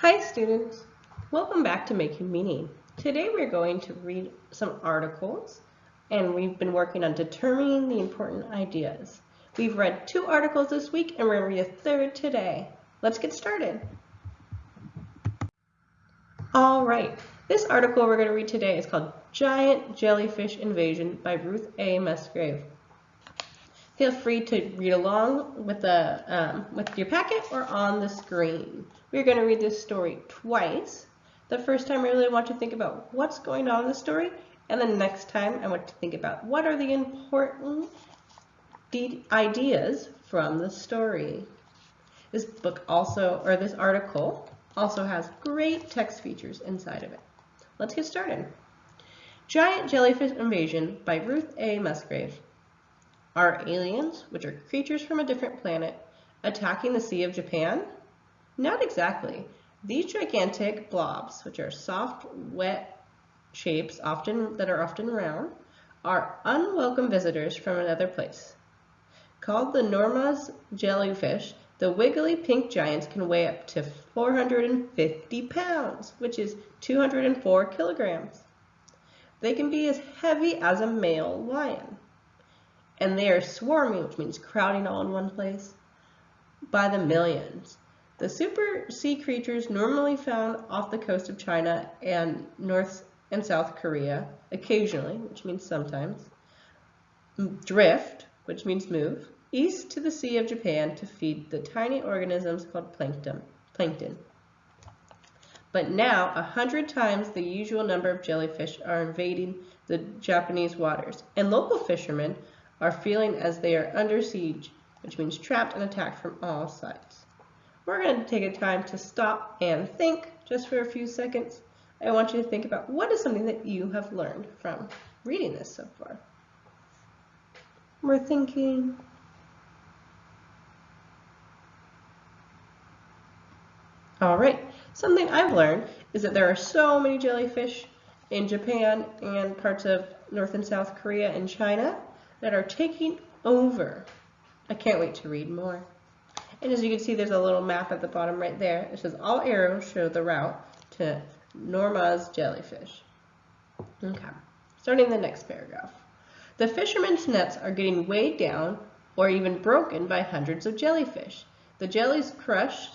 Hi students, welcome back to Making Meaning. Today we're going to read some articles and we've been working on determining the important ideas. We've read two articles this week and we're going to read a third today. Let's get started. All right, this article we're going to read today is called Giant Jellyfish Invasion by Ruth A. Musgrave. Feel free to read along with, the, um, with your packet or on the screen. We're going to read this story twice. The first time I really want to think about what's going on in the story, and the next time I want to think about what are the important ideas from the story. This book also, or this article, also has great text features inside of it. Let's get started. Giant Jellyfish Invasion by Ruth A. Musgrave. Are aliens, which are creatures from a different planet, attacking the Sea of Japan? Not exactly. These gigantic blobs, which are soft, wet shapes often that are often round, are unwelcome visitors from another place. Called the Norma's jellyfish, the wiggly pink giants can weigh up to 450 pounds, which is 204 kilograms. They can be as heavy as a male lion and they are swarming, which means crowding all in one place, by the millions. The super sea creatures normally found off the coast of China and North and South Korea, occasionally, which means sometimes, drift, which means move, east to the Sea of Japan to feed the tiny organisms called plankton. plankton. But now, a hundred times the usual number of jellyfish are invading the Japanese waters, and local fishermen are feeling as they are under siege, which means trapped and attacked from all sides. We're going to take a time to stop and think just for a few seconds. I want you to think about what is something that you have learned from reading this so far. We're thinking All right, something I've learned is that there are so many jellyfish in Japan and parts of North and South Korea and China that are taking over. I can't wait to read more. And as you can see, there's a little map at the bottom right there. It says all arrows show the route to Norma's jellyfish. Okay, starting the next paragraph. The fishermen's nets are getting weighed down or even broken by hundreds of jellyfish. The jellies crush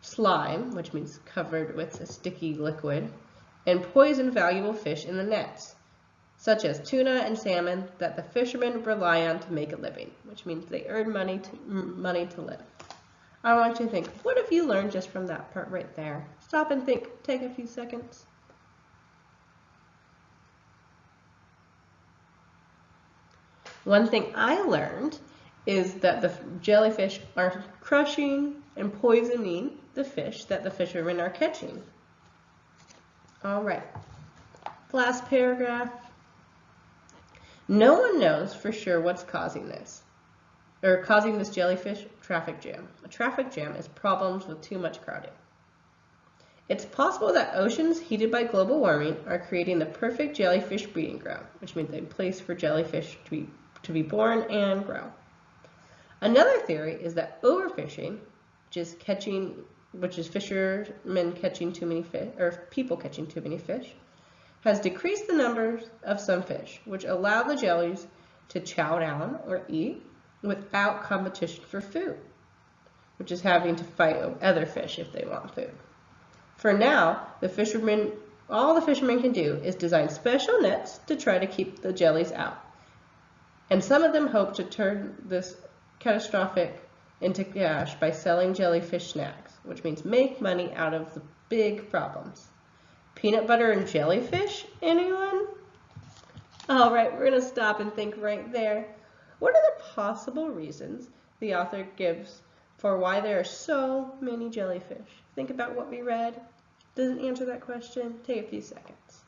slime, which means covered with a sticky liquid, and poison valuable fish in the nets such as tuna and salmon that the fishermen rely on to make a living, which means they earn money to, money to live. I want you to think, what have you learned just from that part right there? Stop and think. Take a few seconds. One thing I learned is that the jellyfish are crushing and poisoning the fish that the fishermen are catching. All right. Last paragraph. No one knows for sure what's causing this, or causing this jellyfish traffic jam. A traffic jam is problems with too much crowding. It's possible that oceans heated by global warming are creating the perfect jellyfish breeding ground, which means a place for jellyfish to be, to be born and grow. Another theory is that overfishing, which is catching, which is fishermen catching too many fish, or people catching too many fish, has decreased the numbers of some fish, which allow the jellies to chow down or eat without competition for food, which is having to fight other fish if they want food. For now, the fishermen, all the fishermen can do is design special nets to try to keep the jellies out. And some of them hope to turn this catastrophic into cash by selling jellyfish snacks, which means make money out of the big problems. Peanut butter and jellyfish? Anyone? All right, we're going to stop and think right there. What are the possible reasons the author gives for why there are so many jellyfish? Think about what we read. Does it answer that question? Take a few seconds.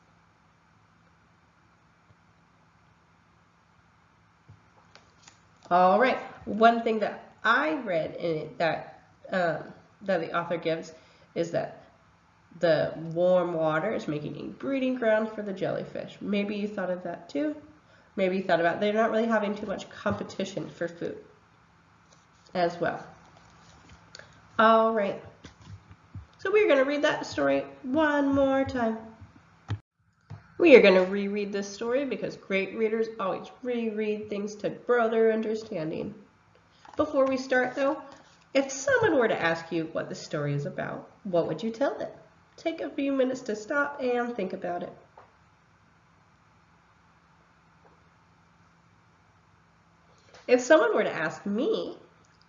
All right, one thing that I read in it that um, that the author gives is that the warm water is making a breeding ground for the jellyfish. Maybe you thought of that too. Maybe you thought about they're not really having too much competition for food as well. All right. So we're going to read that story one more time. We are going to reread this story because great readers always reread things to grow their understanding. Before we start though, if someone were to ask you what the story is about, what would you tell them? Take a few minutes to stop and think about it. If someone were to ask me,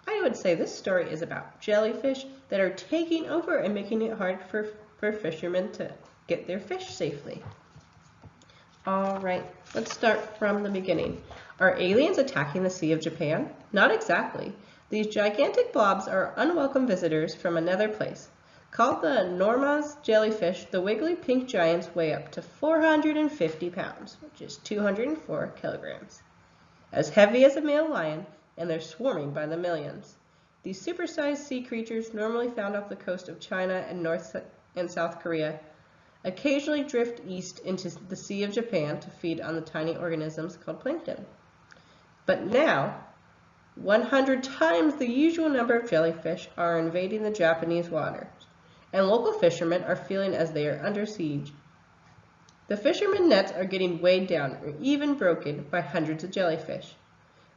I would say this story is about jellyfish that are taking over and making it hard for, for fishermen to get their fish safely. All right, let's start from the beginning. Are aliens attacking the Sea of Japan? Not exactly. These gigantic blobs are unwelcome visitors from another place. Called the Norma's jellyfish, the wiggly pink giants weigh up to 450 pounds, which is 204 kilograms. As heavy as a male lion, and they're swarming by the millions. These supersized sea creatures, normally found off the coast of China and North and South Korea, occasionally drift east into the Sea of Japan to feed on the tiny organisms called plankton. But now, 100 times the usual number of jellyfish are invading the Japanese waters, and local fishermen are feeling as they are under siege. The fishermen nets are getting weighed down or even broken by hundreds of jellyfish.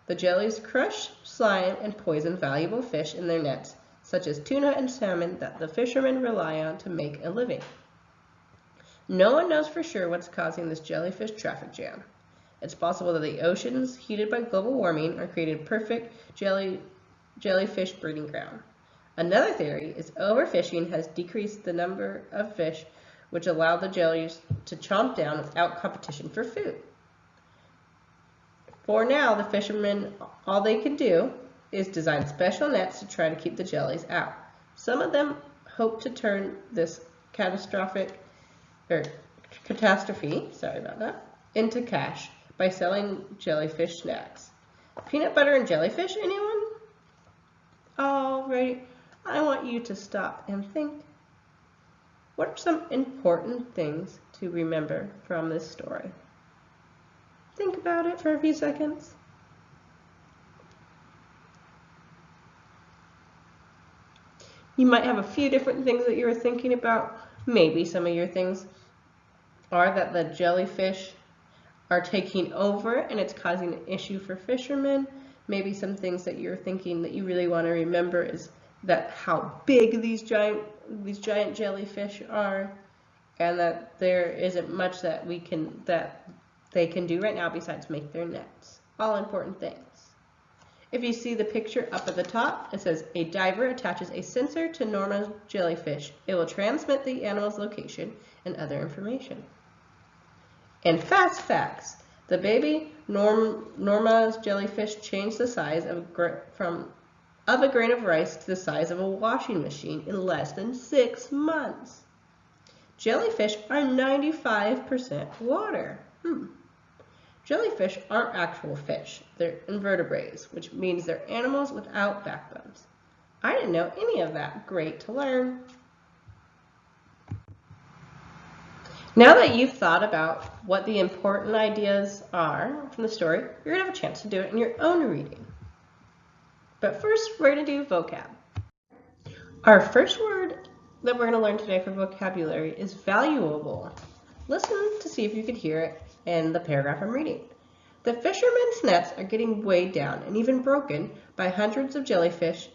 The jellies crush, slime, and poison valuable fish in their nets, such as tuna and salmon that the fishermen rely on to make a living. No one knows for sure what's causing this jellyfish traffic jam. It's possible that the oceans, heated by global warming, are creating perfect jelly, jellyfish breeding ground. Another theory is overfishing has decreased the number of fish which allow the jellies to chomp down without competition for food. For now, the fishermen, all they can do is design special nets to try to keep the jellies out. Some of them hope to turn this catastrophic or catastrophe, sorry about that, into cash by selling jellyfish snacks. Peanut butter and jellyfish, anyone? Alright, I want you to stop and think. What are some important things to remember from this story? Think about it for a few seconds. You might have a few different things that you were thinking about. Maybe some of your things are that the jellyfish are taking over and it's causing an issue for fishermen. Maybe some things that you're thinking that you really want to remember is that how big these giant these giant jellyfish are and that there isn't much that we can that they can do right now besides make their nets. All important things. If you see the picture up at the top, it says a diver attaches a sensor to Norma's jellyfish. It will transmit the animal's location and other information. And fast facts. The baby Norm, Norma's jellyfish changed the size of, from, of a grain of rice to the size of a washing machine in less than six months. Jellyfish are 95% water. Hmm. Jellyfish aren't actual fish. They're invertebrates, which means they're animals without backbones. I didn't know any of that. Great to learn. Now that you've thought about what the important ideas are from the story, you're going to have a chance to do it in your own reading. But first, we're going to do vocab. Our first word that we're going to learn today for vocabulary is valuable. Listen to see if you could hear it in the paragraph I'm reading. The fishermen's nets are getting weighed down and even broken by hundreds of jellyfish,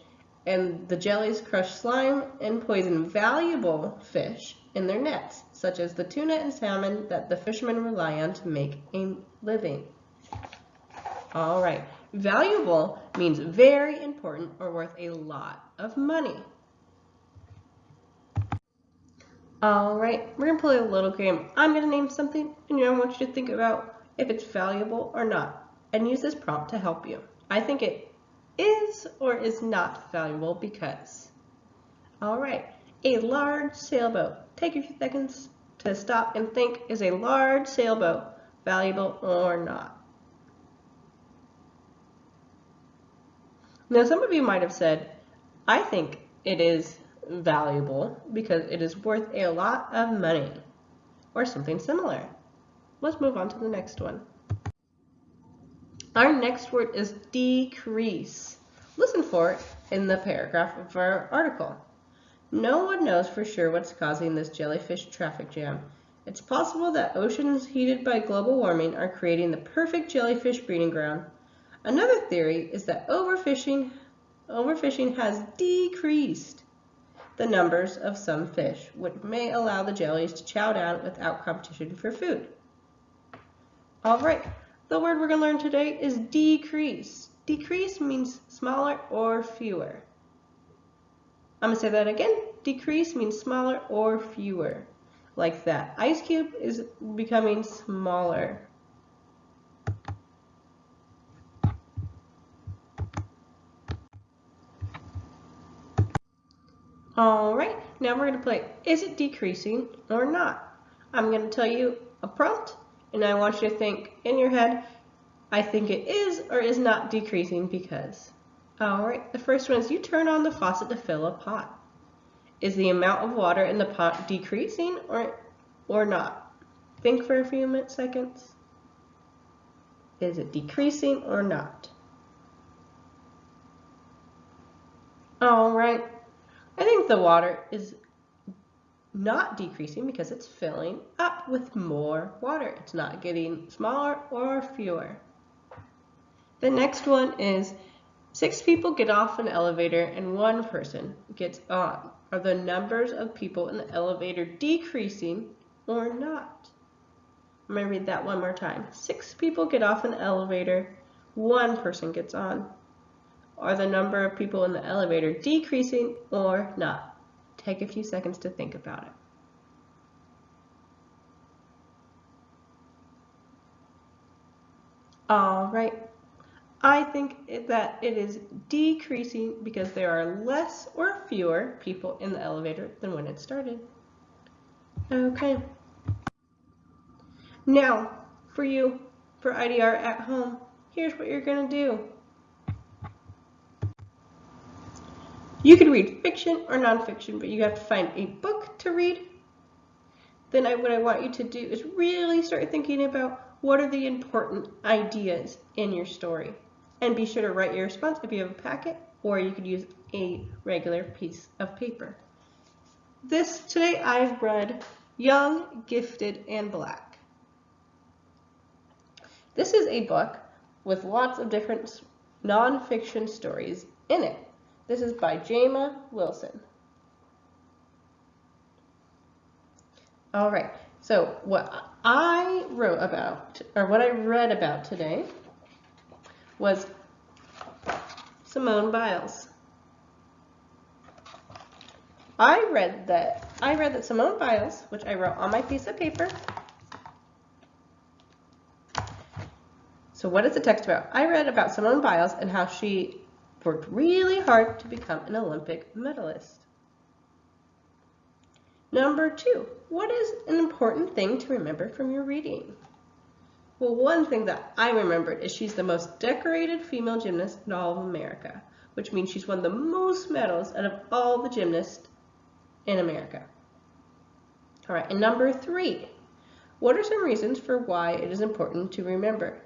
and the jellies crush slime and poison valuable fish in their nets, such as the tuna and salmon that the fishermen rely on to make a living. All right, valuable means very important or worth a lot of money. All right, we're gonna play a little game. I'm gonna name something and you I want you to think about if it's valuable or not and use this prompt to help you. I think it is or is not valuable because. All right, a large sailboat. Take a few seconds to stop and think, is a large sailboat valuable or not? Now, some of you might have said, I think it is valuable because it is worth a lot of money or something similar. Let's move on to the next one. Our next word is decrease. Listen for it in the paragraph of our article. No one knows for sure what's causing this jellyfish traffic jam. It's possible that oceans heated by global warming are creating the perfect jellyfish breeding ground. Another theory is that overfishing, overfishing has decreased the numbers of some fish, which may allow the jellies to chow down without competition for food. All right, the word we're going to learn today is decrease. Decrease means smaller or fewer. I'm going to say that again. Decrease means smaller or fewer. Like that. Ice cube is becoming smaller. All right, now we're going to play, is it decreasing or not? I'm going to tell you a prompt, and I want you to think in your head, I think it is or is not decreasing because. All right, the first one is you turn on the faucet to fill a pot. Is the amount of water in the pot decreasing or, or not? Think for a few minutes, seconds. Is it decreasing or not? All right, The water is not decreasing because it's filling up with more water. It's not getting smaller or fewer. The next one is six people get off an elevator and one person gets on. Are the numbers of people in the elevator decreasing or not? I'm going to read that one more time. Six people get off an elevator, one person gets on. Are the number of people in the elevator decreasing or not? Take a few seconds to think about it. All right. I think that it is decreasing because there are less or fewer people in the elevator than when it started. Okay. Now, for you, for IDR at home, here's what you're going to do. You can read fiction or nonfiction, but you have to find a book to read. Then I, what I want you to do is really start thinking about what are the important ideas in your story. And be sure to write your response if you have a packet, or you could use a regular piece of paper. This today I've read Young, Gifted, and Black. This is a book with lots of different nonfiction stories in it. This is by Jamia Wilson. All right, so what I wrote about, or what I read about today, was Simone Biles. I read that I read that Simone Biles, which I wrote on my piece of paper. So what is the text about? I read about Simone Biles and how she worked really hard to become an Olympic medalist. Number two, what is an important thing to remember from your reading? Well, one thing that I remembered is she's the most decorated female gymnast in all of America, which means she's won the most medals out of all the gymnasts in America. All right, and number three, what are some reasons for why it is important to remember?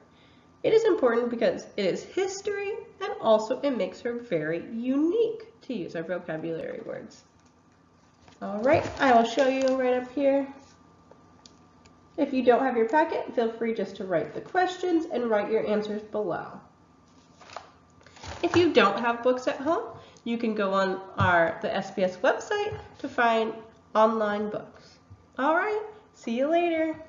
It is important because it is history and also it makes her very unique to use our vocabulary words. All right, I will show you right up here. If you don't have your packet, feel free just to write the questions and write your answers below. If you don't have books at home, you can go on our the SPS website to find online books. All right, see you later.